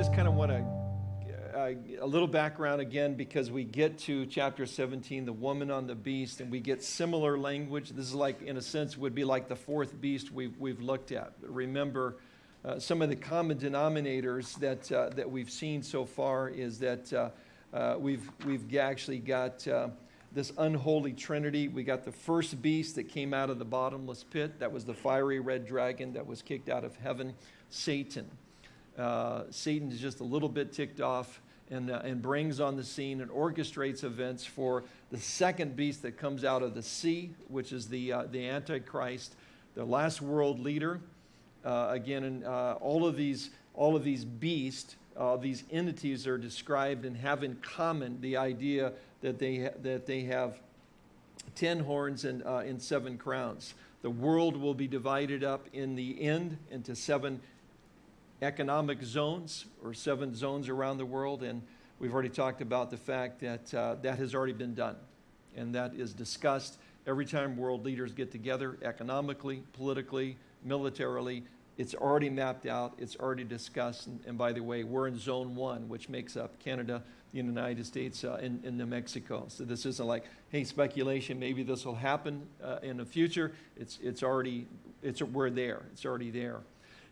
just kind of want to uh, a little background again because we get to chapter 17, the woman on the beast, and we get similar language. This is like, in a sense, would be like the fourth beast we've, we've looked at. Remember, uh, some of the common denominators that, uh, that we've seen so far is that uh, uh, we've, we've actually got uh, this unholy trinity. We got the first beast that came out of the bottomless pit. That was the fiery red dragon that was kicked out of heaven, Satan. Uh, Satan is just a little bit ticked off and, uh, and brings on the scene and orchestrates events for the second beast that comes out of the sea, which is the, uh, the Antichrist, the last world leader. Uh, again, and uh, all of these, all of these beasts, uh, these entities are described and have in common the idea that they, that they have 10 horns and, and seven crowns. The world will be divided up in the end into seven economic zones or seven zones around the world. And we've already talked about the fact that uh, that has already been done. And that is discussed every time world leaders get together economically, politically, militarily. It's already mapped out, it's already discussed. And, and by the way, we're in zone one, which makes up Canada, the United States, uh, and, and New Mexico. So this isn't like, hey, speculation, maybe this will happen uh, in the future. It's, it's already, it's, we're there, it's already there.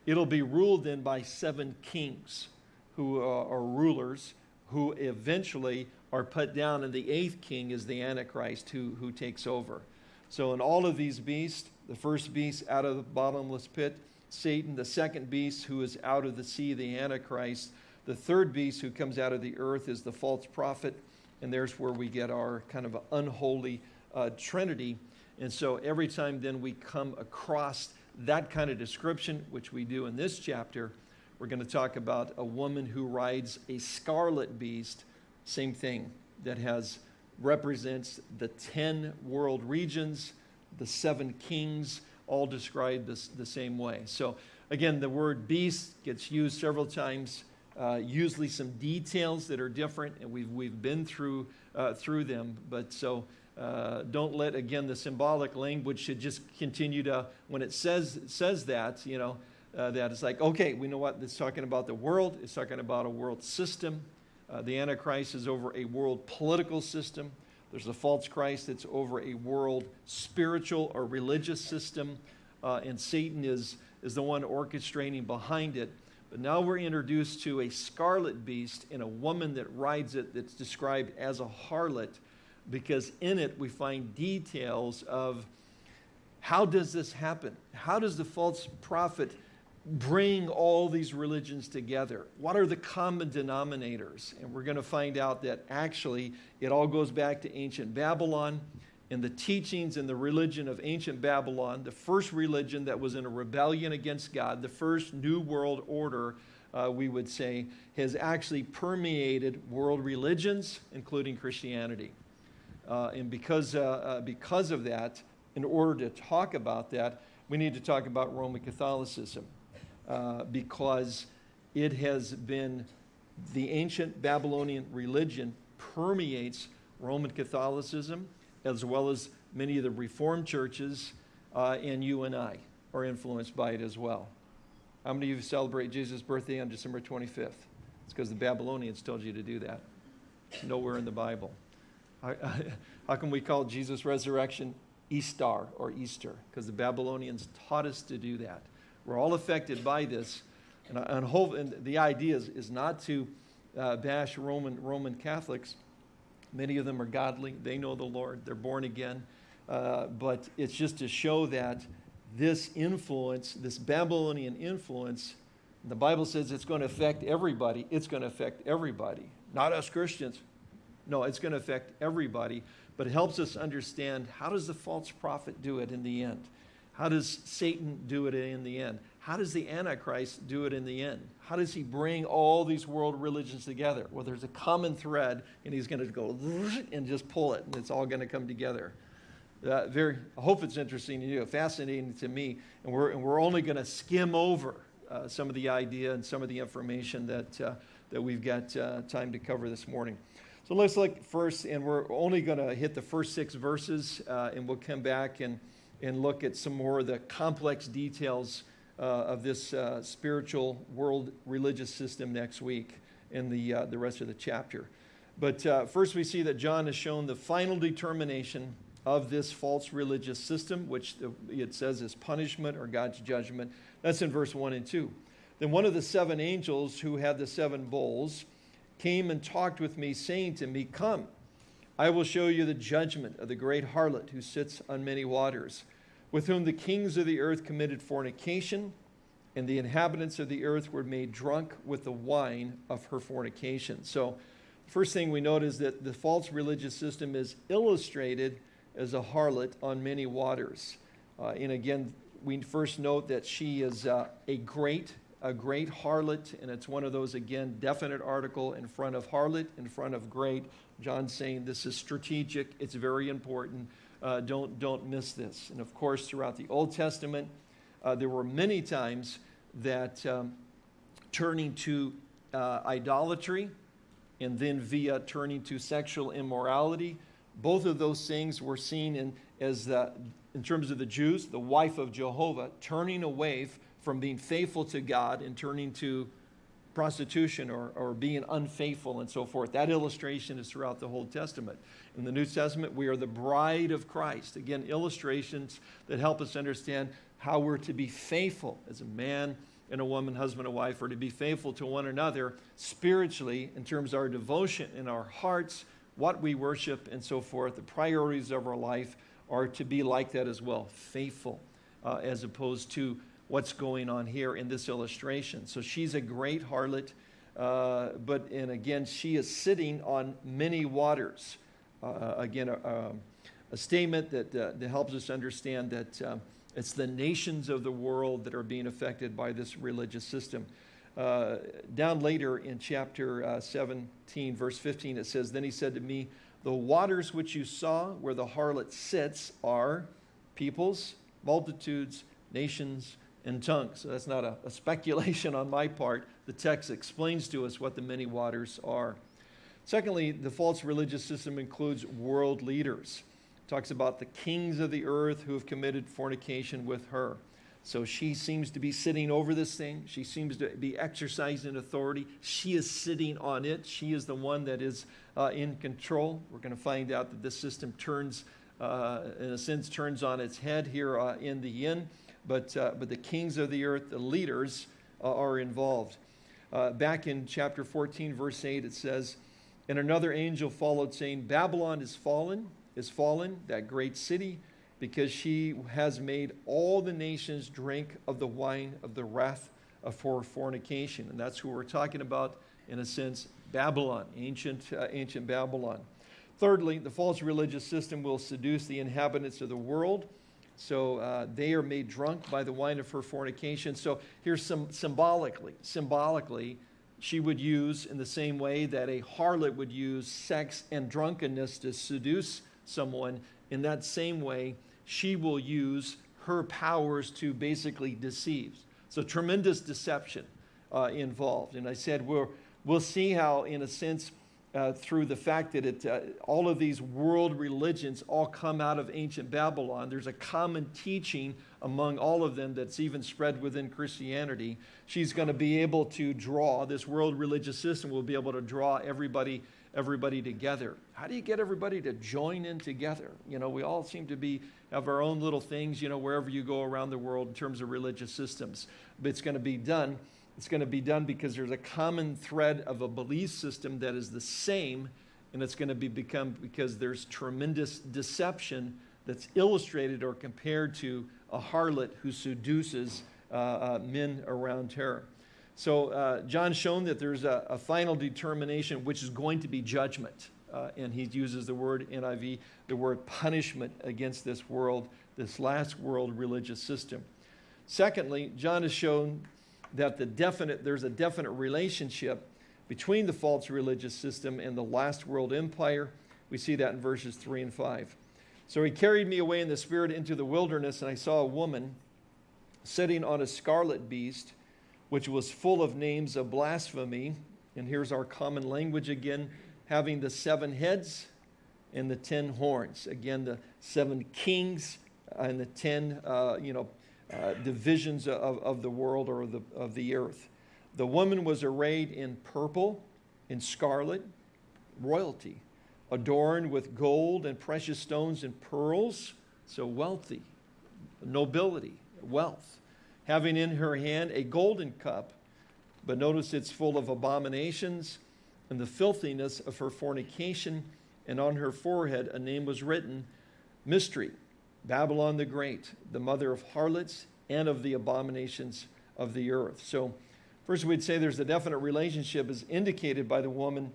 It'll be ruled then by seven kings who are rulers who eventually are put down, and the eighth king is the Antichrist who, who takes over. So, in all of these beasts, the first beast out of the bottomless pit, Satan, the second beast who is out of the sea, the Antichrist, the third beast who comes out of the earth is the false prophet, and there's where we get our kind of unholy uh, trinity. And so, every time then we come across that kind of description, which we do in this chapter, we're going to talk about a woman who rides a scarlet beast, same thing, that has represents the 10 world regions, the seven kings, all described this, the same way. So again, the word beast gets used several times, uh, usually some details that are different, and we've, we've been through, uh, through them. But so uh, don't let, again, the symbolic language should just continue to, when it says, says that, you know, uh, that it's like, okay, we know what it's talking about the world, it's talking about a world system. Uh, the Antichrist is over a world political system. There's a false Christ that's over a world spiritual or religious system. Uh, and Satan is, is the one orchestrating behind it. But now we're introduced to a scarlet beast and a woman that rides it that's described as a harlot because in it we find details of how does this happen? How does the false prophet bring all these religions together? What are the common denominators? And we're going to find out that actually it all goes back to ancient Babylon and the teachings and the religion of ancient Babylon, the first religion that was in a rebellion against God, the first new world order, uh, we would say, has actually permeated world religions, including Christianity. Uh, and because, uh, uh, because of that, in order to talk about that, we need to talk about Roman Catholicism uh, because it has been the ancient Babylonian religion permeates Roman Catholicism as well as many of the Reformed churches, uh, and you and I are influenced by it as well. How many of you celebrate Jesus' birthday on December 25th? It's because the Babylonians told you to do that. It's nowhere in the Bible. How, can we call Jesus' resurrection Easter or Easter? Because the Babylonians taught us to do that. We're all affected by this. And, and, hope, and the idea is, is not to uh, bash Roman, Roman Catholics. Many of them are godly. They know the Lord. They're born again. Uh, but it's just to show that this influence, this Babylonian influence, the Bible says it's going to affect everybody. It's going to affect everybody. Not us Christians. No, it's going to affect everybody, but it helps us understand how does the false prophet do it in the end? How does Satan do it in the end? How does the Antichrist do it in the end? How does he bring all these world religions together? Well, there's a common thread, and he's going to go and just pull it, and it's all going to come together. Uh, very, I hope it's interesting to you, fascinating to me, and we're, and we're only going to skim over uh, some of the idea and some of the information that, uh, that we've got uh, time to cover this morning. So let's look first, and we're only going to hit the first six verses, uh, and we'll come back and, and look at some more of the complex details uh, of this uh, spiritual world religious system next week in the, uh, the rest of the chapter. But uh, first, we see that John has shown the final determination of this false religious system, which it says is punishment or God's judgment. That's in verse 1 and 2. Then one of the seven angels who had the seven bowls came and talked with me, saying to me, Come, I will show you the judgment of the great harlot who sits on many waters, with whom the kings of the earth committed fornication, and the inhabitants of the earth were made drunk with the wine of her fornication. So, first thing we note is that the false religious system is illustrated as a harlot on many waters. Uh, and again, we first note that she is uh, a great a great harlot, and it's one of those, again, definite article in front of harlot, in front of great. John's saying this is strategic, it's very important. Uh, don't, don't miss this. And of course, throughout the Old Testament, uh, there were many times that um, turning to uh, idolatry and then via turning to sexual immorality, both of those things were seen in, as, the, in terms of the Jews, the wife of Jehovah, turning away from being faithful to God and turning to prostitution or, or being unfaithful and so forth. That illustration is throughout the Old Testament. In the New Testament, we are the bride of Christ. Again, illustrations that help us understand how we're to be faithful as a man and a woman, husband and wife, or to be faithful to one another spiritually in terms of our devotion in our hearts, what we worship, and so forth. The priorities of our life are to be like that as well, faithful, uh, as opposed to what's going on here in this illustration. So she's a great harlot, uh, but, and again, she is sitting on many waters. Uh, again, a, a, statement that, uh, that helps us understand that uh, it's the nations of the world that are being affected by this religious system. Uh, down later in chapter uh, 17, verse 15, it says, Then he said to me, The waters which you saw where the harlot sits are peoples, multitudes, nations, in. So that's not a, a speculation on my part. The text explains to us what the many waters are. Secondly, the false religious system includes world leaders. It talks about the kings of the earth who have committed fornication with her. So she seems to be sitting over this thing. She seems to be exercising authority. She is sitting on it. She is the one that is uh, in control. We're going to find out that this system turns, uh, in a sense, turns on its head here uh, in the end but, uh, but the kings of the earth, the leaders, uh, are involved. Uh, back in chapter 14, verse 8, it says, And another angel followed, saying, Babylon is fallen, is fallen, that great city, because she has made all the nations drink of the wine of the wrath of fornication. And that's who we're talking about, in a sense, Babylon, ancient, uh, ancient Babylon. Thirdly, the false religious system will seduce the inhabitants of the world so uh, they are made drunk by the wine of her fornication. So here's some symbolically, symbolically, she would use in the same way that a harlot would use sex and drunkenness to seduce someone. In that same way, she will use her powers to basically deceive. So tremendous deception uh, involved. And I said we'll, we'll see how, in a sense, uh, through the fact that it, uh, all of these world religions all come out of ancient Babylon. There's a common teaching among all of them that's even spread within Christianity. She's going to be able to draw, this world religious system will be able to draw everybody, everybody together. How do you get everybody to join in together? You know, we all seem to be, have our own little things, you know, wherever you go around the world in terms of religious systems. But it's going to be done it's going to be done because there's a common thread of a belief system that is the same, and it's going to be become because there's tremendous deception that's illustrated or compared to a harlot who seduces uh, uh, men around her. So uh, John's shown that there's a, a, final determination, which is going to be judgment. Uh, and he uses the word NIV, the word punishment against this world, this last world religious system. Secondly, John has shown that the definite, there's a definite relationship between the false religious system and the last world empire. We see that in verses 3 and 5. So he carried me away in the spirit into the wilderness, and I saw a woman sitting on a scarlet beast, which was full of names of blasphemy. And here's our common language again having the seven heads and the ten horns. Again, the seven kings and the ten, uh, you know, uh, divisions of, of the world or the, of the earth. The woman was arrayed in purple, in scarlet, royalty, adorned with gold and precious stones and pearls, so wealthy, nobility, wealth, having in her hand a golden cup, but notice it's full of abominations and the filthiness of her fornication, and on her forehead a name was written, Mystery, Babylon the Great, the mother of harlots and of the abominations of the earth. So first we'd say there's a definite relationship as indicated by the woman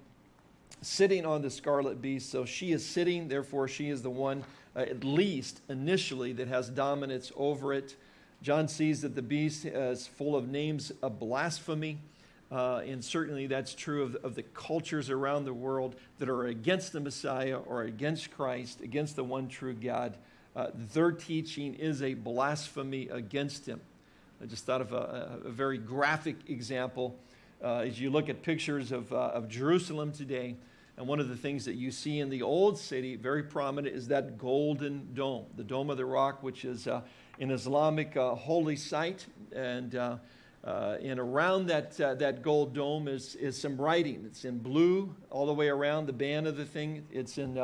sitting on the scarlet beast. So she is sitting, therefore she is the one, uh, at least initially, that has dominance over it. John sees that the beast is full of names of blasphemy. Uh, and certainly that's true of, of the cultures around the world that are against the Messiah or against Christ, against the one true God. Uh, their teaching is a blasphemy against him. I just thought of a, a very graphic example. Uh, as you look at pictures of, uh, of Jerusalem today, and one of the things that you see in the old city, very prominent, is that golden dome, the Dome of the Rock, which is uh, an Islamic uh, holy site. And, uh, and around that, that gold dome is, is some writing. It's in blue all the way around the band of the thing. It's in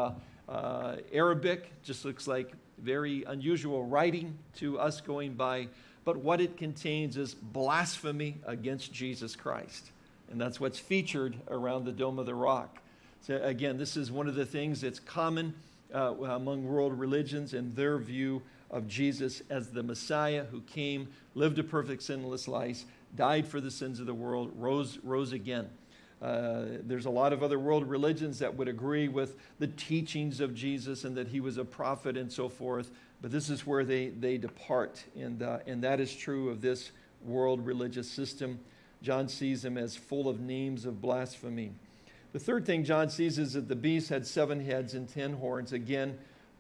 Arabic, just looks like very unusual writing to us going by. But what it contains is blasphemy against Jesus Christ. And that's what's featured around the Dome of the Rock. So again, this is one of the things that's common uh, among world religions and their view of Jesus as the Messiah who came, lived a perfect sinless life, died for the sins of the world, rose, rose again. Uh, there's a lot of other world religions that would agree with the teachings of Jesus and that he was a prophet and so forth, but this is where they, they depart, and, uh, and that is true of this world religious system. John sees him as full of names of blasphemy. The third thing John sees is that the beast had seven heads and ten horns. Again,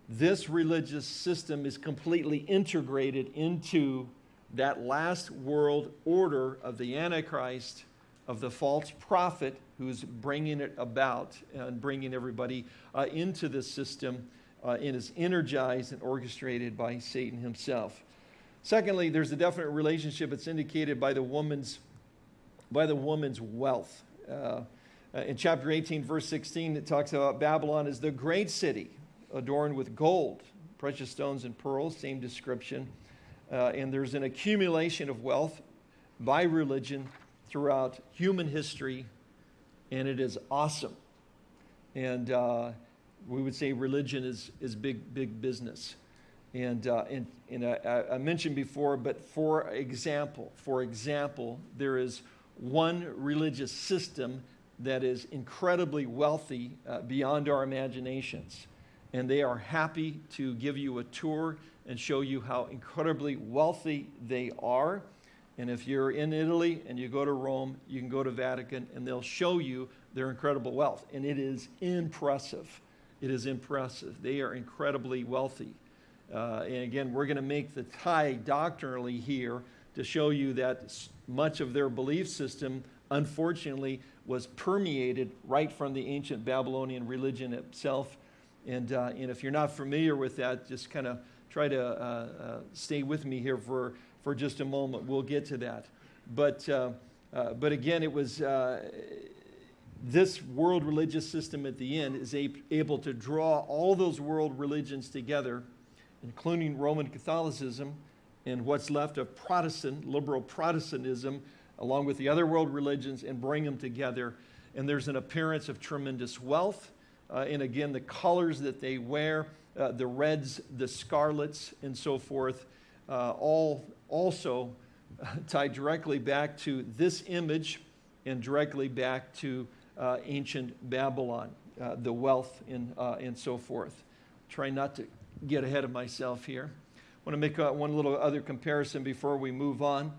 this religious system is completely integrated into that last world order of the Antichrist, of the false prophet who's bringing it about and bringing everybody uh, into this system uh, and is energized and orchestrated by Satan himself. Secondly, there's a definite relationship. It's indicated by the woman's, by the woman's wealth. Uh, uh, in chapter 18, verse 16, it talks about Babylon as the great city adorned with gold, precious stones, and pearls, same description. Uh, and there's an accumulation of wealth by religion throughout human history, and it is awesome. And uh, we would say religion is, is big, big business. And, uh, and, and I, I mentioned before, but for example, for example, there is one religious system that is incredibly wealthy uh, beyond our imaginations. And they are happy to give you a tour and show you how incredibly wealthy they are. And if you're in Italy and you go to Rome, you can go to Vatican and they'll show you their incredible wealth. And it is impressive. It is impressive. They are incredibly wealthy. Uh, and again, we're going to make the tie doctrinally here to show you that much of their belief system, unfortunately, was permeated right from the ancient Babylonian religion itself. And, uh, and if you're not familiar with that, just kind of try to uh, uh, stay with me here for, for just a moment. We'll get to that. But, uh, uh, but again, it was uh, this world religious system at the end is able to draw all those world religions together, including Roman Catholicism and what's left of Protestant, liberal Protestantism, along with the other world religions and bring them together. And there's an appearance of tremendous wealth. Uh, and again, the colors that they wear, uh, the reds, the scarlets, and so forth, uh, all also tie directly back to this image and directly back to uh, ancient Babylon, uh, the wealth and, uh, and so forth. Try not to get ahead of myself here. I want to make one little other comparison before we move on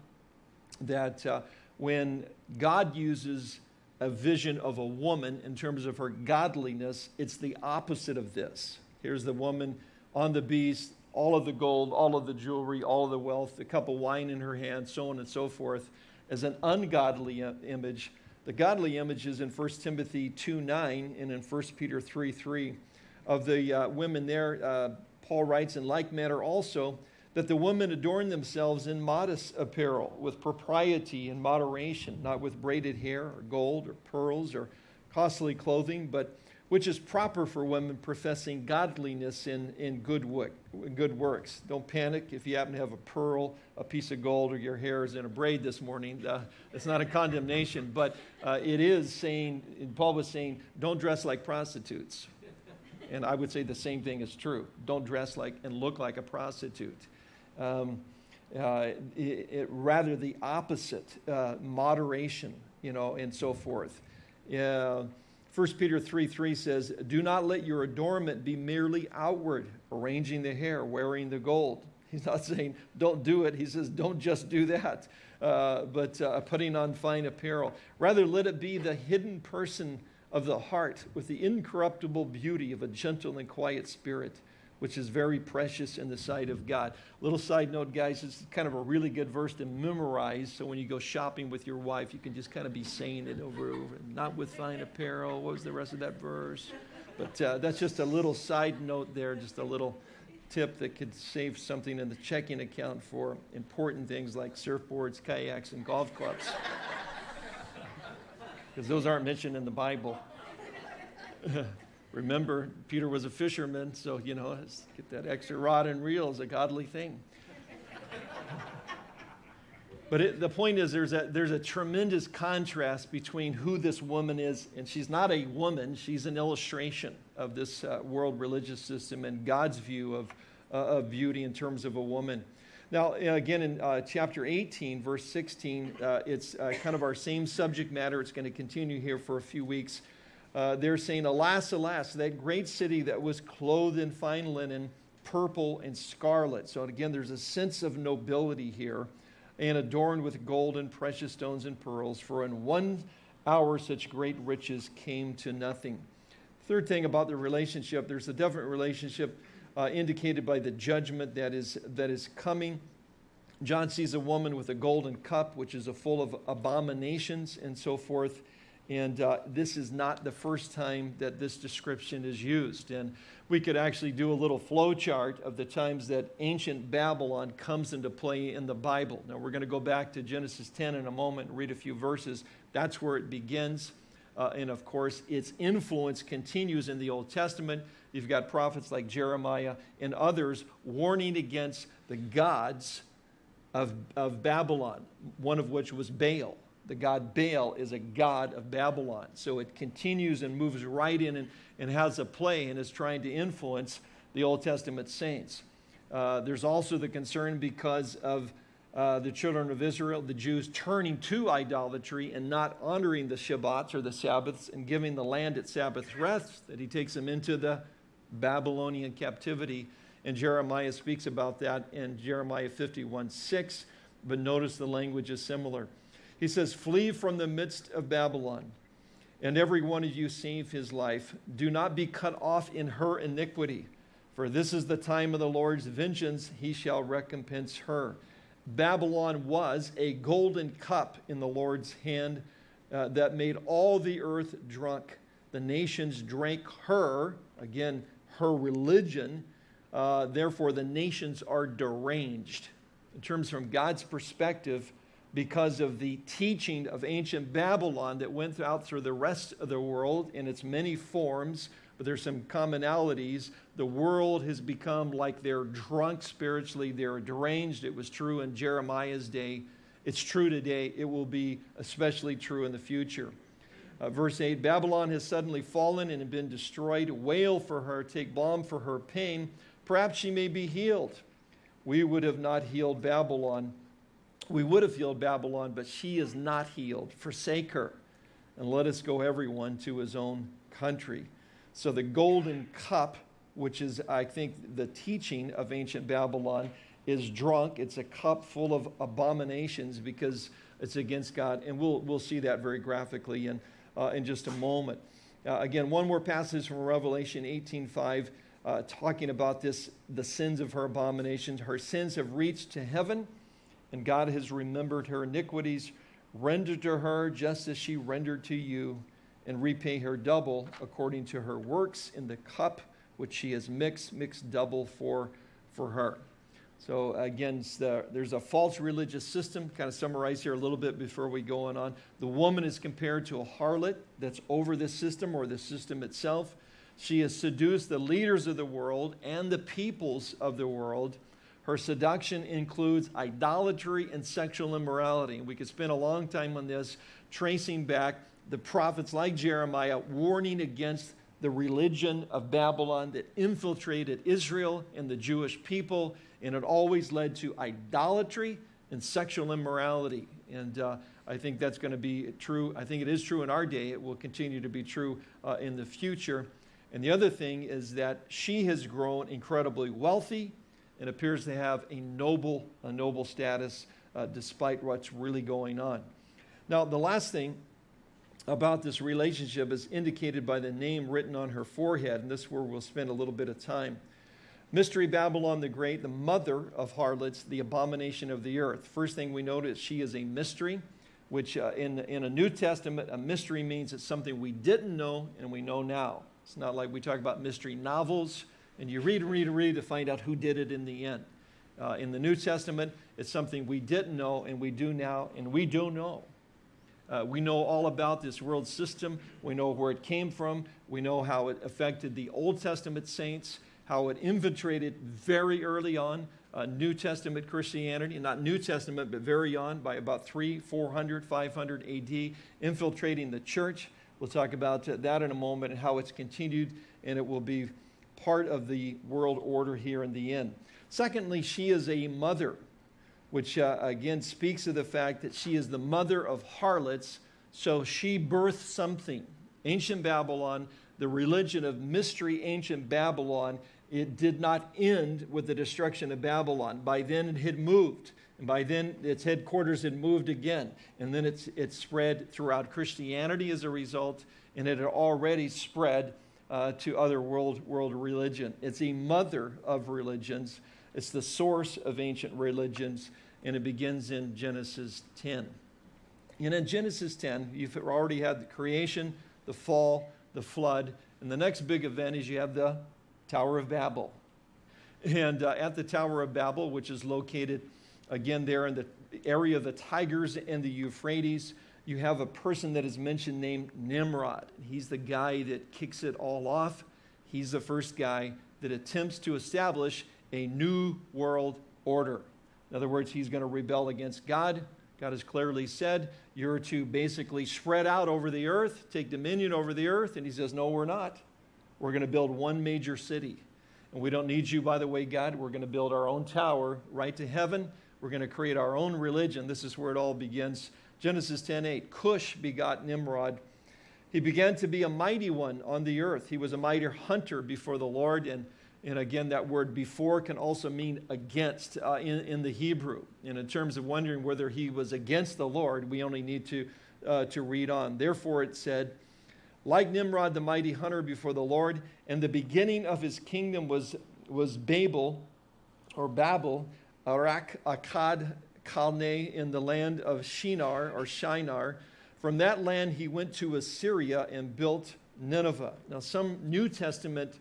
that when God uses a vision of a woman in terms of her godliness, it's the opposite of this. Here's the woman on the beast, all of the gold, all of the jewelry, all of the wealth, a cup of wine in her hand, so on and so forth, as an ungodly image. The godly image is in 1 Timothy 2 9 and in 1 Peter 3 3. Of the uh, women there, uh, Paul writes, in like manner also, that the women adorn themselves in modest apparel, with propriety and moderation, not with braided hair or gold or pearls or costly clothing, but which is proper for women professing godliness in, in good, work, good works. Don't panic if you happen to have a pearl, a piece of gold, or your hair is in a braid this morning. Uh, it's not a condemnation, but uh, it is saying, Paul was saying, don't dress like prostitutes. And I would say the same thing is true. Don't dress like and look like a prostitute. Um, uh, it, it, rather the opposite, uh, moderation, you know, and so forth. Uh, 1 Peter 3 3 says, Do not let your adornment be merely outward, arranging the hair, wearing the gold. He's not saying don't do it. He says don't just do that, uh, but uh, putting on fine apparel. Rather, let it be the hidden person of the heart with the incorruptible beauty of a gentle and quiet spirit which is very precious in the sight of God. Little side note, guys, it's kind of a really good verse to memorize. So when you go shopping with your wife, you can just kind of be saying it over and over. Not with fine apparel. What was the rest of that verse? But uh, that's just a little side note there, just a little tip that could save something in the checking account for important things like surfboards, kayaks, and golf clubs. Because those aren't mentioned in the Bible. Remember, Peter was a fisherman, so, you know, get that extra rod and reel is a godly thing. but it, the point is, there's a, there's a tremendous contrast between who this woman is, and she's not a woman, she's an illustration of this uh, world religious system and God's view of, uh, of beauty in terms of a woman. Now, again, in uh, chapter 18, verse 16, uh, it's uh, kind of our same subject matter. It's going to continue here for a few weeks uh, they're saying, Alas, alas, that great city that was clothed in fine linen, purple and scarlet. So again, there's a sense of nobility here, and adorned with gold and precious stones and pearls, for in one hour such great riches came to nothing. Third thing about the relationship, there's a definite relationship uh, indicated by the judgment that is, that is coming. John sees a woman with a golden cup, which is a full of abominations and so forth. And uh, this is not the first time that this description is used. And we could actually do a little flow chart of the times that ancient Babylon comes into play in the Bible. Now, we're going to go back to Genesis 10 in a moment and read a few verses. That's where it begins. Uh, and of course, its influence continues in the Old Testament. You've got prophets like Jeremiah and others warning against the gods of, of Babylon, one of which was Baal the god Baal is a god of Babylon. So it continues and moves right in and, and has a play and is trying to influence the Old Testament saints. Uh, there's also the concern because of uh, the children of Israel, the Jews, turning to idolatry and not honoring the Shabbats or the Sabbaths and giving the land its Sabbath rest, that he takes them into the Babylonian captivity. And Jeremiah speaks about that in Jeremiah 51 6. But notice the language is similar. He says, Flee from the midst of Babylon, and every one of you save his life. Do not be cut off in her iniquity, for this is the time of the Lord's vengeance. He shall recompense her. Babylon was a golden cup in the Lord's hand uh, that made all the earth drunk. The nations drank her, again, her religion. Uh, therefore, the nations are deranged. In terms from God's perspective, because of the teaching of ancient Babylon that went out through the rest of the world in its many forms, but there's some commonalities. The world has become like they're drunk spiritually, they're deranged. It was true in Jeremiah's day. It's true today. It will be especially true in the future. Uh, verse 8 Babylon has suddenly fallen and been destroyed. Wail for her, take balm for her pain. Perhaps she may be healed. We would have not healed Babylon we would have healed Babylon, but she is not healed. Forsake her, and let us go everyone to his own country. So the golden cup, which is, I think, the teaching of ancient Babylon, is drunk. It's a cup full of abominations because it's against God. And we'll, we'll see that very graphically in, uh, in just a moment. Uh, again, one more passage from Revelation 18.5 uh, talking about this, the sins of her abominations. Her sins have reached to heaven and God has remembered her iniquities. Render to her just as she rendered to you, and repay her double according to her works in the cup which she has mixed, mixed double for, for her. So again, the, there's a false religious system, kind of summarize here a little bit before we go on. The woman is compared to a harlot that's over the system or the system itself. She has seduced the leaders of the world and the peoples of the world. Her seduction includes idolatry and sexual immorality. We could spend a long time on this, tracing back the prophets like Jeremiah warning against the religion of Babylon that infiltrated Israel and the Jewish people, and it always led to idolatry and sexual immorality. And uh, I think that's going to be true. I think it is true in our day. It will continue to be true uh, in the future. And the other thing is that she has grown incredibly wealthy and appears to have a noble, a noble status uh, despite what's really going on. Now, the last thing about this relationship is indicated by the name written on her forehead, and this is where we'll spend a little bit of time. Mystery Babylon the Great, the mother of harlots, the abomination of the earth. First thing we notice, she is a mystery, which uh, in, in a New Testament, a mystery means it's something we didn't know and we know now. It's not like we talk about mystery novels and you read and read and read to find out who did it in the end. Uh, in the New Testament, it's something we didn't know and we do now, and we do know. Uh, we know all about this world system. We know where it came from. We know how it affected the Old Testament saints, how it infiltrated very early on uh, New Testament Christianity, not New Testament, but very on by about 3, 400, 500 AD, infiltrating the church. We'll talk about that in a moment and how it's continued, and it will be part of the world order here in the end. Secondly, she is a mother which uh, again speaks of the fact that she is the mother of harlots, so she birthed something. Ancient Babylon, the religion of mystery, ancient Babylon, it did not end with the destruction of Babylon. By then it had moved. And by then its headquarters had moved again. And then it's, it spread throughout Christianity as a result, and it had already spread uh, to other world, world religion. It's a mother of religions. It's the source of ancient religions, and it begins in Genesis 10. And in Genesis 10, you've already had the creation, the fall, the flood, and the next big event is you have the Tower of Babel. And uh, at the Tower of Babel, which is located again there in the area of the Tigris and the Euphrates, you have a person that is mentioned named Nimrod. He's the guy that kicks it all off. He's the first guy that attempts to establish a new world order. In other words, he's going to rebel against God. God has clearly said, You're to basically spread out over the earth, take dominion over the earth. And he says, No, we're not. We're going to build one major city. And we don't need you, by the way, God. We're going to build our own tower right to heaven. We're going to create our own religion. This is where it all begins. Genesis 10:8. Cush begot Nimrod. He began to be a mighty one on the earth. He was a mighty hunter before the Lord and and again, that word before can also mean against uh, in, in the Hebrew. And in terms of wondering whether he was against the Lord, we only need to, uh, to read on. Therefore, it said, like Nimrod, the mighty hunter before the Lord, and the beginning of his kingdom was, was Babel, or Babel, Arak, Akkad, Calneh, in the land of Shinar, or Shinar. From that land he went to Assyria and built Nineveh. Now, some New Testament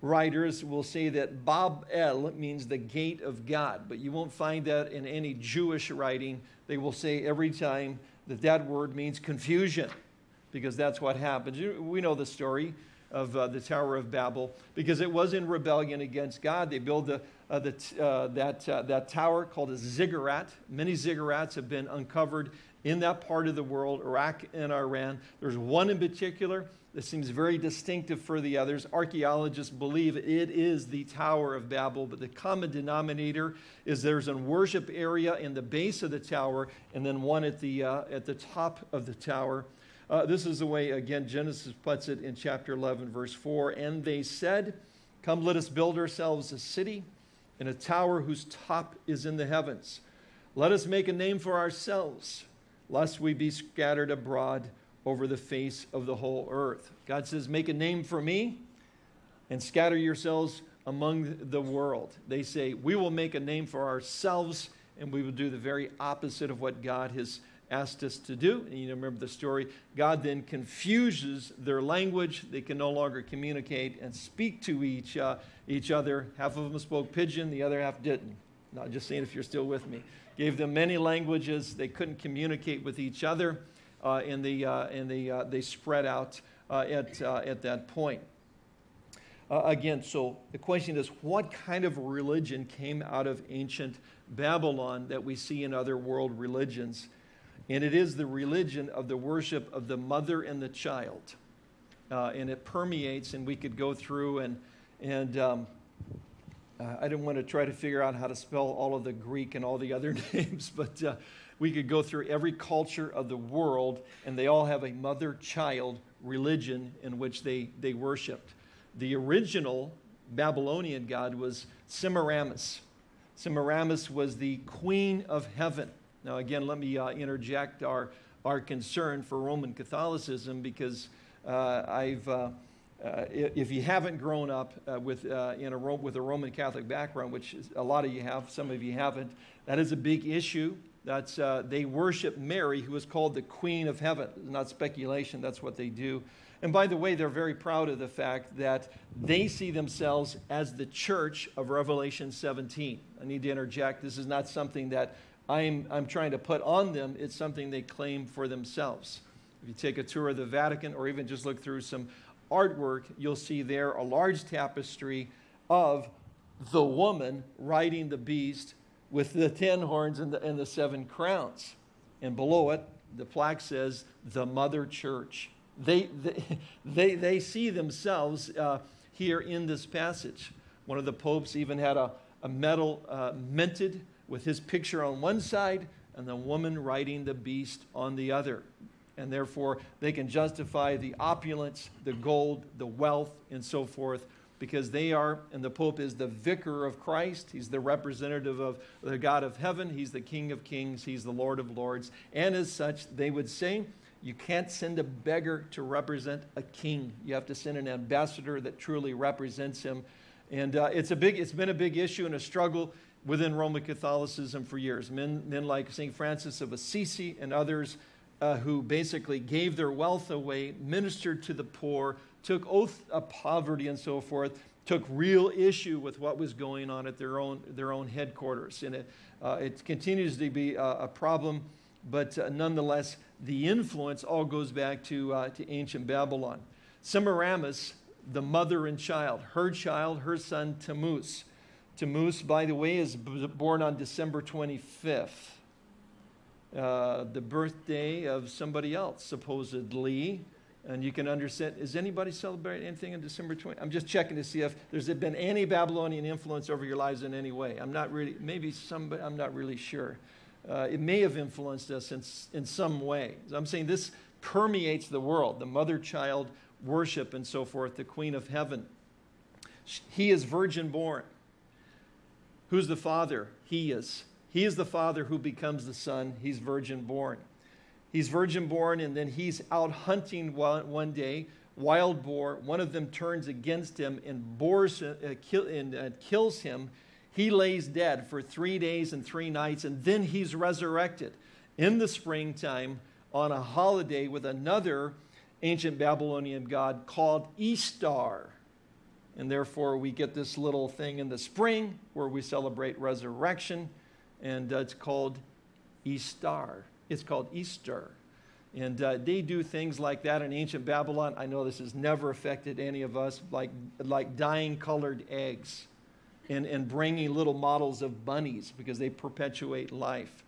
writers will say that Bab El means the gate of God, but you won't find that in any Jewish writing. They will say every time that that word means confusion, because that's what happens. We know the story of uh, the Tower of Babel, because it was in rebellion against God. They built the, uh, the, uh, that, uh, that tower called a ziggurat. Many ziggurats have been uncovered in that part of the world, Iraq and Iran. There's one in particular that seems very distinctive for the others. Archaeologists believe it is the Tower of Babel, but the common denominator is there's a worship area in the base of the tower and then one at the, uh, at the top of the tower. Uh, this is the way, again, Genesis puts it in chapter 11, verse 4. And they said, Come, let us build ourselves a city and a tower whose top is in the heavens. Let us make a name for ourselves, lest we be scattered abroad over the face of the whole earth. God says, Make a name for me and scatter yourselves among the world. They say, We will make a name for ourselves and we will do the very opposite of what God has asked us to do. And you remember the story. God then confuses their language. They can no longer communicate and speak to each, uh, each other. Half of them spoke pidgin, the other half didn't. Not just saying if you're still with me. Gave them many languages. They couldn't communicate with each other, uh, and, they, uh, and they, uh, they spread out uh, at, uh, at that point. Again, so the question is what kind of religion came out of ancient Babylon that we see in other world religions? And it is the religion of the worship of the mother and the child. Uh, and it permeates, and we could go through and, and um, uh, I didn't want to try to figure out how to spell all of the Greek and all the other names, but uh, we could go through every culture of the world, and they all have a mother child religion in which they, they worshiped. The original Babylonian god was Semiramis. Semiramis was the queen of heaven. Now, again, let me uh, interject our, our concern for Roman Catholicism because uh, I've, uh, uh if you haven't grown up uh, with, uh, in a, with a Roman Catholic background, which a lot of you have, some of you haven't, that is a big issue. That's, they worship Mary, who is called the Queen of Heaven. Not speculation, that's what they do. And by the way, they're very proud of the fact that they see themselves as the church of Revelation 17. I need to interject. This is not something that I'm, I'm trying to put on them, it's something they claim for themselves. If you take a tour of the Vatican or even just look through some artwork, you'll see there a large tapestry of the woman riding the beast with the ten horns and the, and the seven crowns. And below it, the plaque says, the Mother Church. They, they, they, they see themselves uh, here in this passage. One of the popes even had a, a medal uh, minted with his picture on one side and the woman riding the beast on the other. And therefore, they can justify the opulence, the gold, the wealth, and so forth, because they are, and the Pope is the vicar of Christ. He's the representative of the God of heaven. He's the King of kings. He's the Lord of lords. And as such, they would say, you can't send a beggar to represent a king. You have to send an ambassador that truly represents him. And uh, it's, a big, it's been a big issue and a struggle within Roman Catholicism for years. Men, men like St. Francis of Assisi and others uh, who basically gave their wealth away, ministered to the poor, took oath of poverty and so forth, took real issue with what was going on at their own, their own headquarters. And it, uh, it continues to be a, a problem, but uh, nonetheless, the influence all goes back to, uh, to ancient Babylon. Semiramis, the mother and child, her child, her son Tammuz. Tammuz, by the way, is born on December 25th, uh, the birthday of somebody else, supposedly. And you can understand, is anybody celebrating anything on December 20? I'm just checking to see if there's been any Babylonian influence over your lives in any way. I'm not really, maybe somebody, I'm not really sure uh, it may have influenced us in, in some way. I'm saying this permeates the world, the mother-child worship and so forth, the queen of heaven. He is virgin born. Who's the father? He is. He is the father who becomes the son. He's virgin born. He's virgin born and then he's out hunting one, day, wild boar. One of them turns against him and, bores, uh, kill, and uh, kills him he lays dead for three days and three nights, and then he's resurrected in the springtime on a holiday with another ancient Babylonian god called Ishtar. And therefore, we get this little thing in the spring where we celebrate resurrection, and uh, it's called Easter. It's called Easter. And uh, they do things like that in ancient Babylon. I know this has never affected any of us, like, like dyeing colored eggs and, and bringing little models of bunnies because they perpetuate life.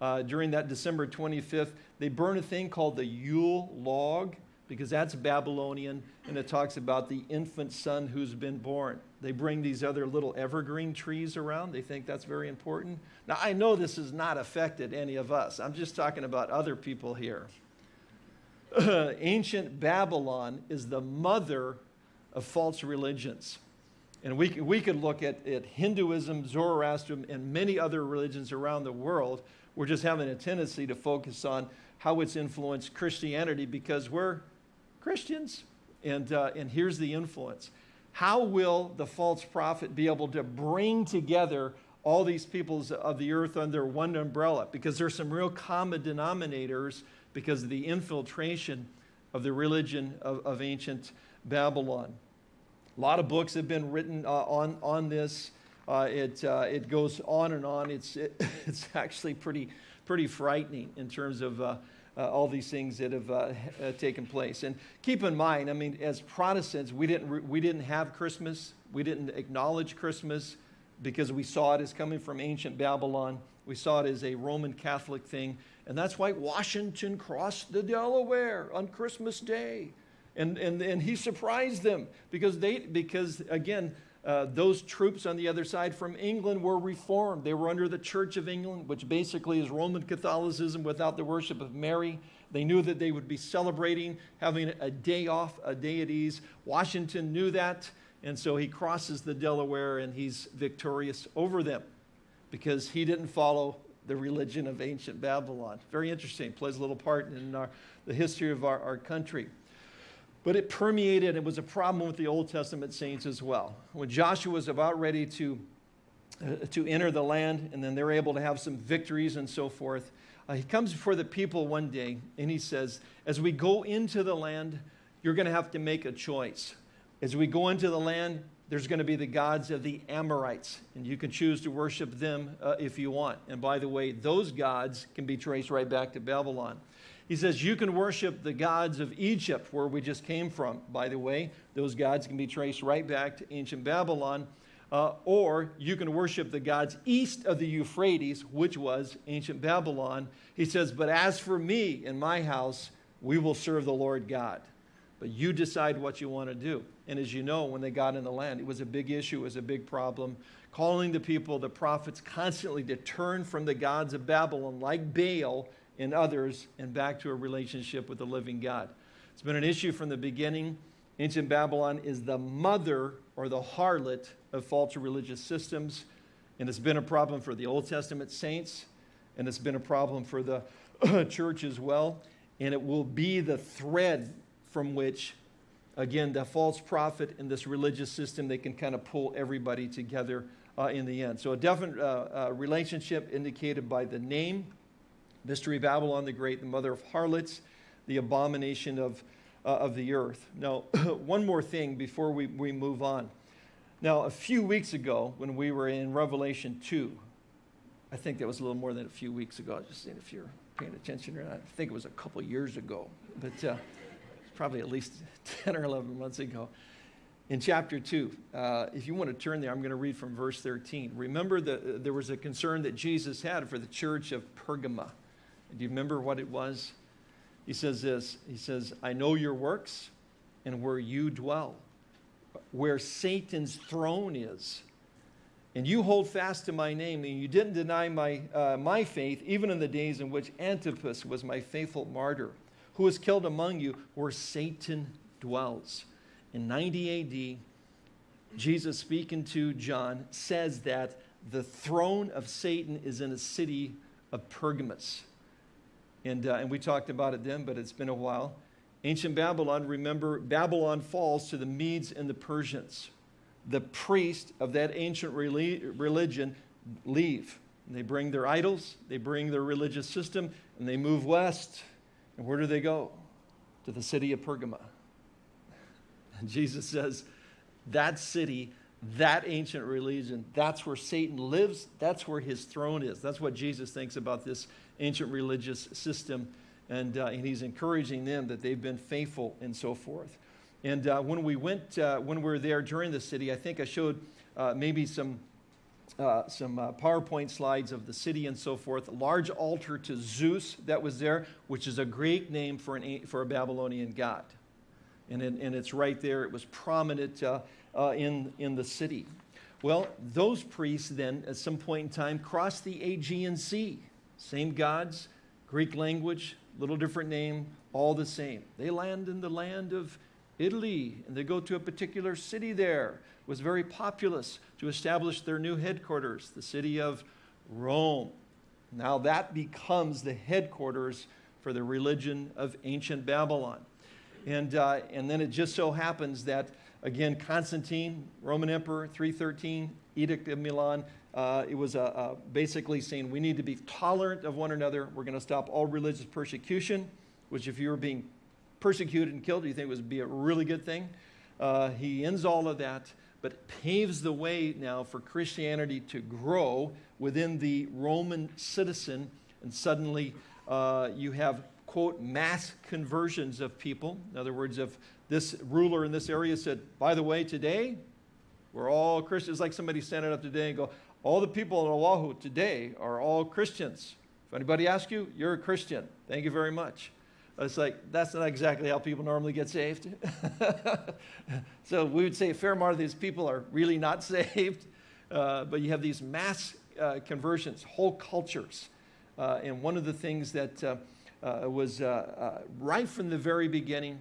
Uh, during that December 25th, they burn a thing called the Yule log because that's Babylonian and it talks about the infant son who's been born. They bring these other little evergreen trees around. They think that's very important. Now, I know this has not affected any of us. I'm just talking about other people here. Ancient Babylon is the mother of false religions. And we, we could look at, at Hinduism, Zoroastrianism, and many other religions around the world. We're just having a tendency to focus on how it's influenced Christianity because we're Christians. And, uh, and here's the influence. How will the false prophet be able to bring together all these peoples of the earth under one umbrella? Because there's some real common denominators because of the infiltration of the religion of, of ancient Babylon. A lot of books have been written uh, on, on this. Uh, it, uh, it goes on and on. It's, it, it's actually pretty, pretty frightening in terms of uh, all these things that have uh, uh, taken place. And keep in mind, I mean, as Protestants, we didn't, we didn't have Christmas. We didn't acknowledge Christmas because we saw it as coming from ancient Babylon. We saw it as a Roman Catholic thing. And that's why Washington crossed the Delaware on Christmas Day. And, and, and he surprised them because, they, because again, uh, those troops on the other side from England were reformed. They were under the Church of England, which basically is Roman Catholicism without the worship of Mary. They knew that they would be celebrating, having a day off, a day at ease. Washington knew that, and so he crosses the Delaware and he's victorious over them because he didn't follow the religion of ancient Babylon. Very interesting, plays a little part in our, the history of our, our country. But it permeated, it was a problem with the Old Testament saints as well. When Joshua was about ready to, uh, to enter the land, and then they're able to have some victories and so forth, uh, he comes before the people one day and he says, As we go into the land, you're going to have to make a choice. As we go into the land, there's going to be the gods of the Amorites, and you can choose to worship them uh, if you want. And by the way, those gods can be traced right back to Babylon. He says, You can worship the gods of Egypt, where we just came from. By the way, those gods can be traced right back to ancient Babylon. Uh, or you can worship the gods east of the Euphrates, which was ancient Babylon. He says, But as for me and my house, we will serve the Lord God. But you decide what you want to do. And as you know, when they got in the land, it was a big issue, it was a big problem. Calling the people, the prophets, constantly to turn from the gods of Babylon, like Baal, in others and back to a relationship with the living God. It's been an issue from the beginning. Ancient Babylon is the mother or the harlot of false religious systems, and it's been a problem for the Old Testament saints, and it's been a problem for the church as well, and it will be the thread from which, again, the false prophet and this religious system, they can kind of pull everybody together uh, in the end. So a definite uh, uh, relationship indicated by the name, Mystery of Babylon the Great, the mother of harlots, the abomination of, uh, of the earth. Now, one more thing before we, we move on. Now, a few weeks ago, when we were in Revelation 2, I think that was a little more than a few weeks ago. Just seeing if you're paying attention or not. I think it was a couple years ago, but uh, probably at least 10 or 11 months ago. In chapter 2, uh, if you want to turn there, I'm going to read from verse 13. Remember that there was a concern that Jesus had for the church of Pergamum. Do you remember what it was? He says this He says, I know your works and where you dwell, where Satan's throne is. And you hold fast to my name, and you didn't deny my, uh, my faith, even in the days in which Antipas was my faithful martyr, who was killed among you, where Satan dwells. In 90 AD, Jesus speaking to John says that the throne of Satan is in a city of Pergamus. And, uh, and we talked about it then, but it's been a while. Ancient Babylon, remember, Babylon falls to the Medes and the Persians. The priests of that ancient religion leave. They bring their idols, they bring their religious system, and they move west. And where do they go? To the city of Pergamum. And Jesus says, that city, that ancient religion, that's where Satan lives, that's where his throne is. That's what Jesus thinks about this ancient religious system. And, uh, and he's encouraging them that they've been faithful and so forth. And uh, when we went, uh, when we were there during the city, I think I showed uh, maybe some, uh, some uh, PowerPoint slides of the city and so forth. A large altar to Zeus that was there, which is a Greek name for, an, for a Babylonian god. And, it, and it's right there. It was prominent in, in the city. Well, those priests then, at some point in time, crossed the Aegean Sea same gods, Greek language, little different name, all the same. They land in the land of Italy and they go to a particular city there. It was very populous to establish their new headquarters, the city of Rome. Now that becomes the headquarters for the religion of ancient Babylon. And, uh, and then it just so happens that, again, Constantine, Roman Emperor, 313, Edict of Milan, uh, it was basically saying we need to be tolerant of one another. We're going to stop all religious persecution, which if you were being persecuted and killed, do you think it would be a really good thing. Uh, he ends all of that. but paves the way now for Christianity to grow within the Roman citizen. And suddenly uh, you have, quote, mass conversions of people. In other words, if this ruler in this area said, by the way, today we're all Christians, like somebody standing up today and go, all the people in Oahu today are all Christians. If anybody asks you, you're a Christian. Thank you very much. It's like, that's not exactly how people normally get saved. so we would say a fair amount of these people are really not saved. Uh, but you have these mass uh, conversions, whole cultures. Uh, and one of the things that uh, uh, was uh, right from the very beginning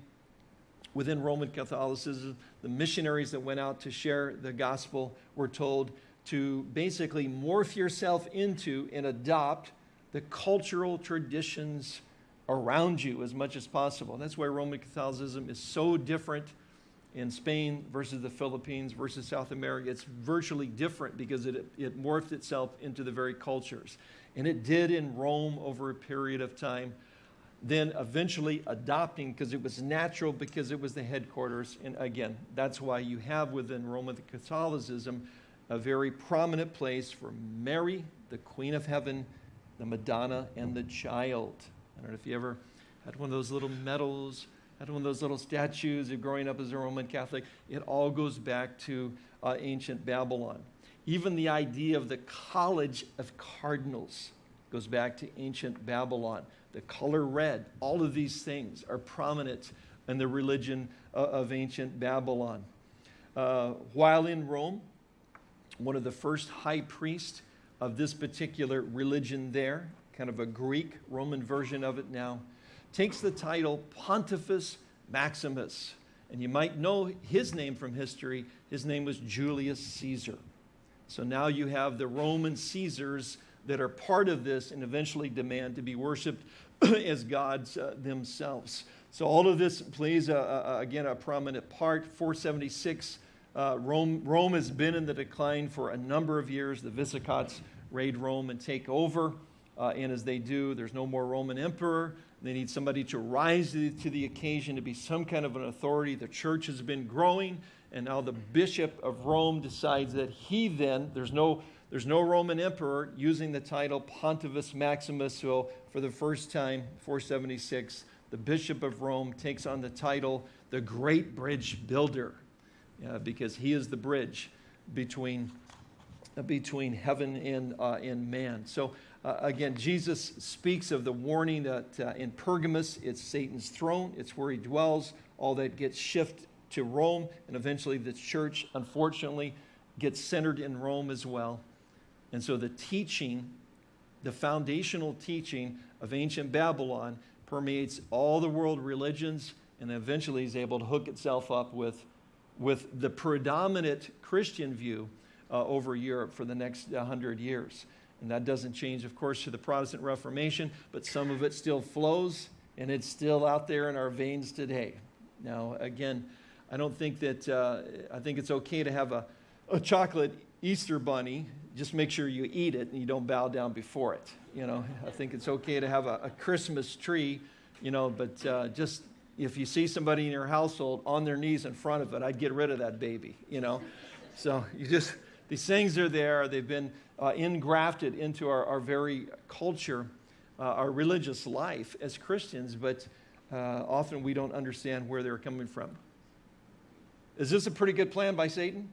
within Roman Catholicism, the missionaries that went out to share the gospel were told to basically morph yourself into and adopt the cultural traditions around you as much as possible. That's why Roman Catholicism is so different in Spain versus the Philippines versus South America. It's virtually different because it, it morphed itself into the very cultures. And it did in Rome over a period of time, then eventually adopting because it was natural because it was the headquarters. And again, that's why you have within Roman Catholicism a very prominent place for Mary, the Queen of Heaven, the Madonna, and the child. I don't know if you ever had one of those little medals, had one of those little statues of growing up as a Roman Catholic. It all goes back to uh, ancient Babylon. Even the idea of the College of Cardinals goes back to ancient Babylon. The color red, all of these things are prominent in the religion uh, of ancient Babylon. Uh, while in Rome, one of the first high priests of this particular religion there kind of a Greek Roman version of it now, takes the title Pontifex Maximus. And you might know his name from history. His name was Julius Caesar. So now you have the Roman Caesars that are part of this and eventually demand to be worshiped as gods uh, themselves. So all of this plays, a, a, again, a prominent part. 476, uh, Rome, Rome has been in the decline for a number of years. The Visigoths raid Rome and take over. Uh, and as they do, there's no more Roman emperor. They need somebody to rise to the occasion to be some kind of an authority. The church has been growing, and now the bishop of Rome decides that he then, there's no, there's no Roman emperor using the title Pontifex Maximus. So for the first time, 476, the bishop of Rome takes on the title the Great Bridge Builder uh, because he is the bridge between, uh, between heaven and, uh, and man. So uh, again, Jesus speaks of the warning that uh, in Pergamus, it's Satan's throne, it's where he dwells. All that gets shifted to Rome, and eventually the church, unfortunately, gets centered in Rome as well. And so the teaching, the foundational teaching of ancient Babylon permeates all the world religions and eventually is able to hook itself up with, with the predominant Christian view uh, over Europe for the next 100 years. And that doesn't change, of course, to the Protestant Reformation, but some of it still flows and it's still out there in our veins today. Now, again, I don't think that, uh, I think it's okay to have a, a chocolate Easter bunny. Just make sure you eat it and you don't bow down before it. You know, I think it's okay to have a, a Christmas tree, you know, but uh, just if you see somebody in your household on their knees in front of it, I'd get rid of that baby, you know. So you just, these things are there. They've been uh, ingrafted into our, our very culture, uh, our religious life as Christians, but uh, often we don't understand where they're coming from. Is this a pretty good plan by Satan?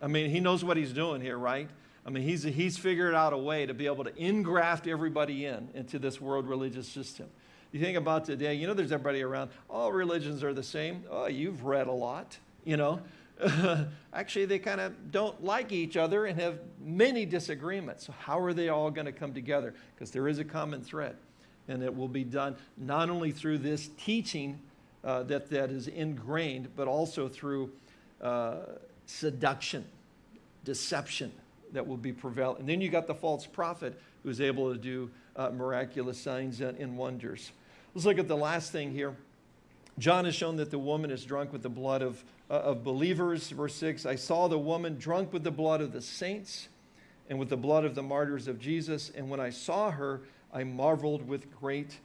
I mean, he knows what he's doing here, right? I mean, he's, he's figured out a way to be able to ingraft everybody in into this world religious system. You think about today, you know, there's everybody around, all religions are the same. Oh, you've read a lot, you know. actually they kind of don't like each other and have many disagreements. So how are they all going to come together? Because there is a common thread. And it will be done not only through this teaching uh, that, that is ingrained, but also through uh, seduction, deception that will be prevalent. And then you got the false prophet who's able to do uh, miraculous signs and wonders. Let's look at the last thing here. John has shown that the woman is drunk with the blood of uh, of believers. Verse 6 I saw the woman drunk with the blood of the saints and with the blood of the martyrs of Jesus. And when I saw her, I marveled with great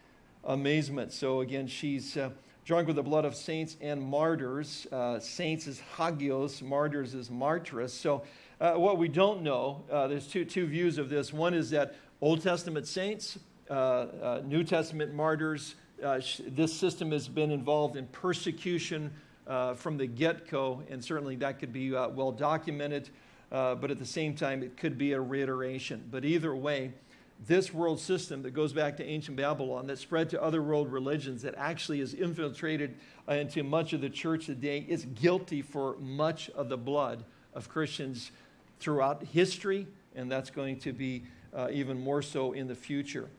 amazement. So again, she's uh, drunk with the blood of saints and martyrs. Uh, saints is hagios, martyrs is martyrs. So, uh, what we don't know, uh, there's two, two views of this. One is that Old Testament saints, uh, New Testament martyrs, uh, this system has been involved in persecution from the get go, and certainly that could be well documented. but at the same time, it could be a reiteration. But either way, this world system that goes back to ancient Babylon, that spread to other world religions, that actually is infiltrated uh, into much of the church today, is guilty for much of the blood of Christians throughout history, and that's going to be uh, even more so in the future.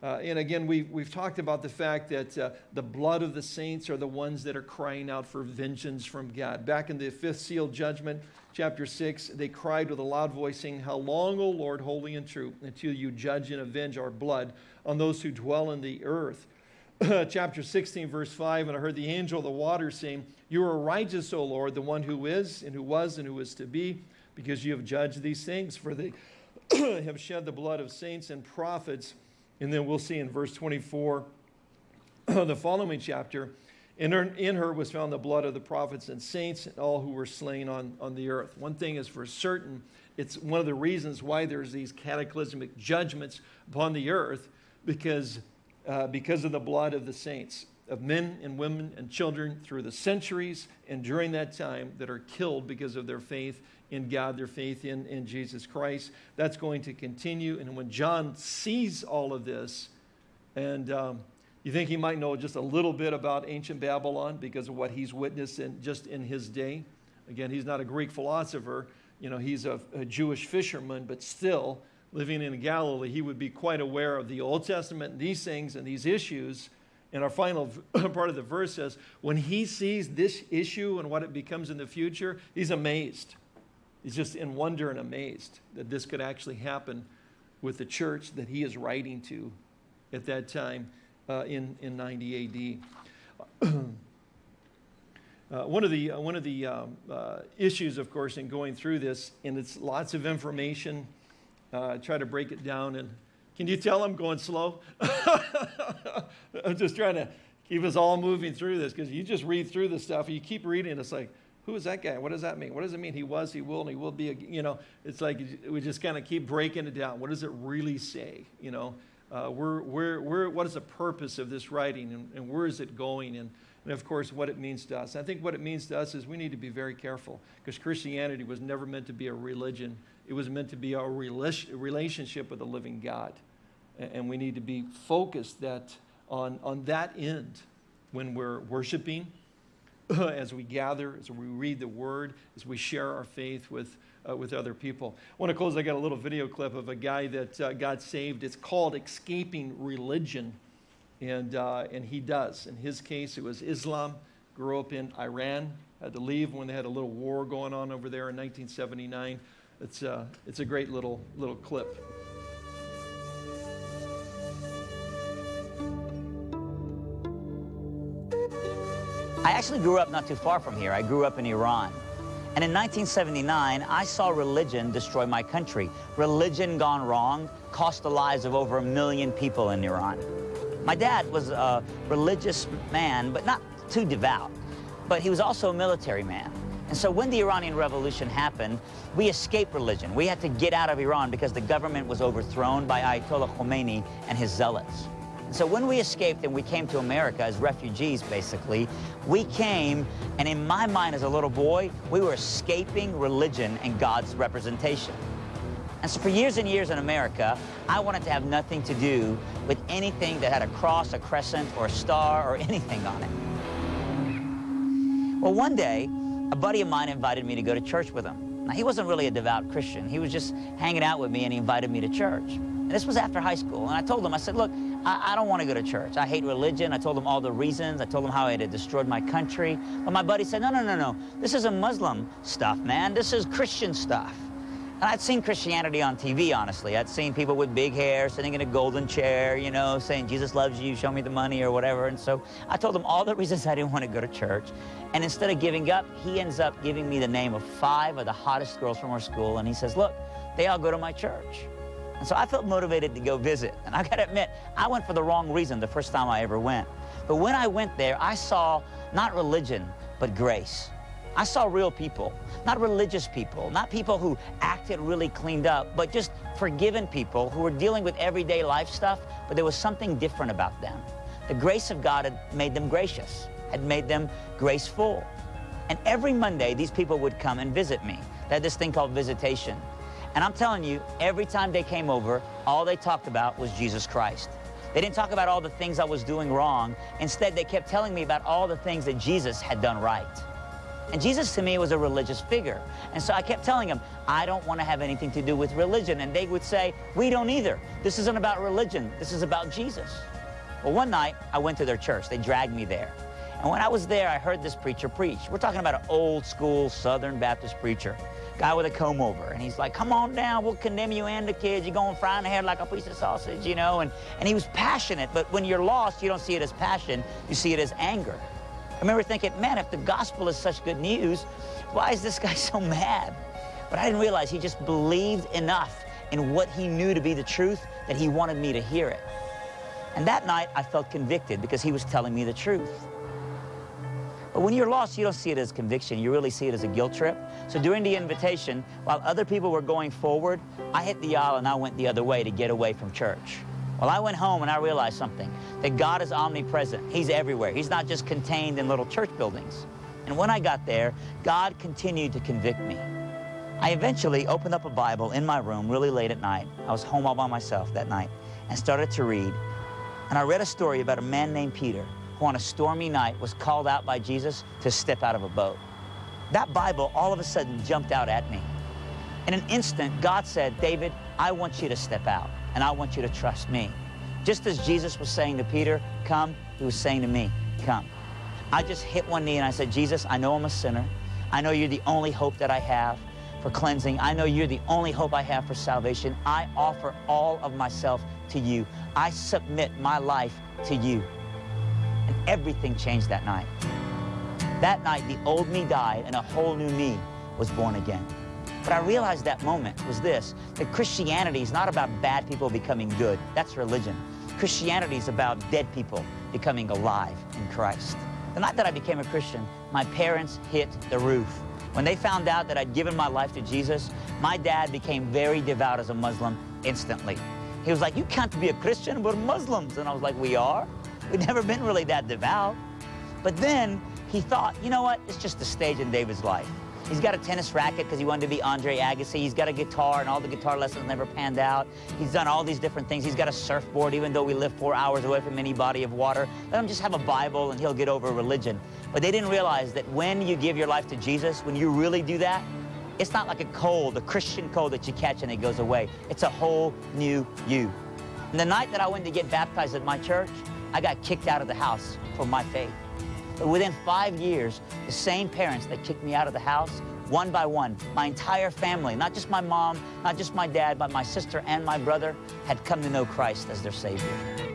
Uh, and again, we've, we've talked about the fact that uh, the blood of the saints are the ones that are crying out for vengeance from God. Back in the fifth seal judgment, chapter 6, they cried with a loud voice, saying, How long, O Lord, holy and true, until you judge and avenge our blood on those who dwell in the earth? chapter 16, verse 5, and I heard the angel of the waters saying, You are righteous, O Lord, the one who is, and who was, and who is to be, because you have judged these things, for they have shed the blood of saints and prophets and then we'll see in verse 24, the following chapter, in her, in her, was found the blood of the prophets and saints and all who were slain on, on the earth. One thing is for certain, it's one of the reasons why there's these cataclysmic judgments upon the earth because, uh, because of the blood of the saints, of men and women and children through the centuries and during that time that are killed because of their faith in God, their faith in, in Jesus Christ. That's going to continue. And when John sees all of this, and um, you think he might know just a little bit about ancient Babylon because of what he's witnessed in, just in his day. Again, he's not a Greek philosopher. You know, he's a, a Jewish fisherman, but still living in Galilee, he would be quite aware of the Old Testament and these things and these issues. And our final part of the verse says, when he sees this issue and what it becomes in the future, he's amazed. He's just in wonder and amazed that this could actually happen with the church that he is writing to at that time uh, in, in 90 AD. Uh, one of the, uh, one of the um, uh, issues, of course, in going through this, and it's lots of information, uh, try to break it down. And can you tell I'm going slow? I'm just trying to keep us all moving through this because you just read through the stuff, you keep reading, it's like, who is that guy? What does that mean? What does it mean? He was, he will, and he will be. You know, it's like we just kind of keep breaking it down. What does it really say? You know, uh, where, where, where, what is the purpose of this writing, and, and where is it going? And, and of course, what it means to us. I think what it means to us is we need to be very careful because Christianity was never meant to be a religion. It was meant to be a relationship with the living God. And we need to be focused that on, on that end when we're worshiping, as we gather, as we read the word, as we share our faith with, uh, with other people. I want to close. I got a little video clip of a guy that uh, got saved. It's called Escaping Religion. And, uh, and he does. In his case, it was Islam. Grew up in Iran. Had to leave when they had a little war going on over there in 1979. It's, uh, it's a great little, little clip. Actually grew up not too far from here. I grew up in Iran. And in 1979, I saw religion destroy my country. Religion gone wrong cost the lives of over a million people in Iran. My dad was a religious man, but not too devout. But he was also a military man. And so when the Iranian Revolution happened, we escaped religion. We had to get out of Iran because the government was overthrown by Ayatollah Khomeini and his zealots. So when we escaped and we came to America as refugees, basically, we came, and in my mind as a little boy, we were escaping religion and God's representation. And so for years and years in America, I wanted to have nothing to do with anything that had a cross, a crescent, or a star, or anything on it. Well, one day, a buddy of mine invited me to go to church with him. Now, he wasn't really a devout Christian. He was just hanging out with me, and he invited me to church. And this was after high school. And I told him, I said, look, I, I don't want to go to church. I hate religion. I told him all the reasons. I told him how it had destroyed my country. But my buddy said, no, no, no, no. This is a Muslim stuff, man. This is Christian stuff. And I'd seen Christianity on TV, honestly. I'd seen people with big hair sitting in a golden chair, you know, saying, Jesus loves you, show me the money, or whatever. And so I told him all the reasons I didn't want to go to church. And instead of giving up, he ends up giving me the name of five of the hottest girls from our school. And he says, look, they all go to my church. And so I felt motivated to go visit. And I gotta admit, I went for the wrong reason the first time I ever went. But when I went there, I saw not religion, but grace. I saw real people, not religious people, not people who acted really cleaned up, but just forgiven people who were dealing with everyday life stuff, but there was something different about them. The grace of God had made them gracious, had made them graceful. And every Monday, these people would come and visit me. They had this thing called visitation. And I'm telling you, every time they came over, all they talked about was Jesus Christ. They didn't talk about all the things I was doing wrong. Instead, they kept telling me about all the things that Jesus had done right. And Jesus to me was a religious figure. And so I kept telling them, I don't want to have anything to do with religion. And they would say, we don't either. This isn't about religion. This is about Jesus. Well, one night I went to their church. They dragged me there. And when I was there, I heard this preacher preach. We're talking about an old school Southern Baptist preacher, guy with a comb over. And he's like, come on down, we'll condemn you and the kids. You're going frying the head like a piece of sausage, you know? And, and he was passionate, but when you're lost, you don't see it as passion, you see it as anger. I remember thinking, man, if the gospel is such good news, why is this guy so mad? But I didn't realize he just believed enough in what he knew to be the truth that he wanted me to hear it. And that night, I felt convicted because he was telling me the truth. But when you're lost, you don't see it as conviction. You really see it as a guilt trip. So during the invitation, while other people were going forward, I hit the aisle and I went the other way to get away from church. Well, I went home and I realized something, that God is omnipresent. He's everywhere. He's not just contained in little church buildings. And when I got there, God continued to convict me. I eventually opened up a Bible in my room really late at night. I was home all by myself that night and started to read. And I read a story about a man named Peter who on a stormy night was called out by Jesus to step out of a boat. That Bible all of a sudden jumped out at me. In an instant, God said, David, I want you to step out and I want you to trust me. Just as Jesus was saying to Peter, come, he was saying to me, come. I just hit one knee and I said, Jesus, I know I'm a sinner. I know you're the only hope that I have for cleansing. I know you're the only hope I have for salvation. I offer all of myself to you. I submit my life to you. And everything changed that night. That night, the old me died and a whole new me was born again. But I realized that moment was this, that Christianity is not about bad people becoming good. That's religion. Christianity is about dead people becoming alive in Christ. The night that I became a Christian, my parents hit the roof. When they found out that I'd given my life to Jesus, my dad became very devout as a Muslim instantly. He was like, you can't be a Christian, we're Muslims. And I was like, we are? We've never been really that devout. But then he thought, you know what? It's just a stage in David's life. He's got a tennis racket because he wanted to be Andre Agassi. He's got a guitar, and all the guitar lessons never panned out. He's done all these different things. He's got a surfboard, even though we live four hours away from any body of water. Let him just have a Bible, and he'll get over religion. But they didn't realize that when you give your life to Jesus, when you really do that, it's not like a cold, a Christian cold that you catch and it goes away. It's a whole new you. And the night that I went to get baptized at my church, I got kicked out of the house for my faith. But within five years, the same parents that kicked me out of the house, one by one, my entire family, not just my mom, not just my dad, but my sister and my brother, had come to know Christ as their Savior.